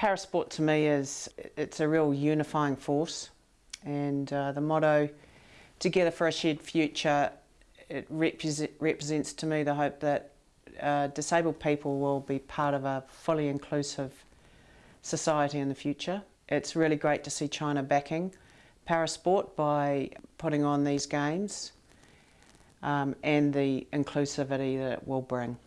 Parasport to me is it's a real unifying force and uh, the motto together for a shared future it represent, represents to me the hope that uh, disabled people will be part of a fully inclusive society in the future. It's really great to see China backing parasport by putting on these games um, and the inclusivity that it will bring.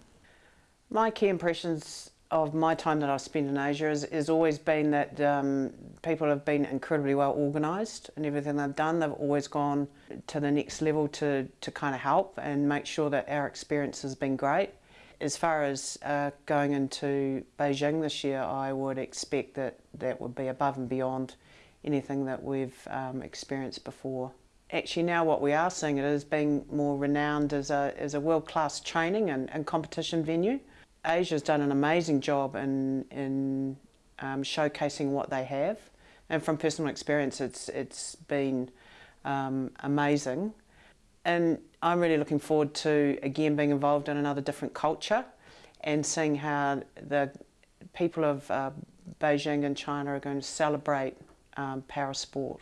My key impressions of my time that I've spent in Asia has, has always been that um, people have been incredibly well organised and everything they've done, they've always gone to the next level to, to kind of help and make sure that our experience has been great. As far as uh, going into Beijing this year, I would expect that that would be above and beyond anything that we've um, experienced before. Actually now what we are seeing it as being more renowned as a, as a world-class training and, and competition venue. Asia's done an amazing job in, in um, showcasing what they have and from personal experience it's, it's been um, amazing and I'm really looking forward to again being involved in another different culture and seeing how the people of uh, Beijing and China are going to celebrate um, para sport.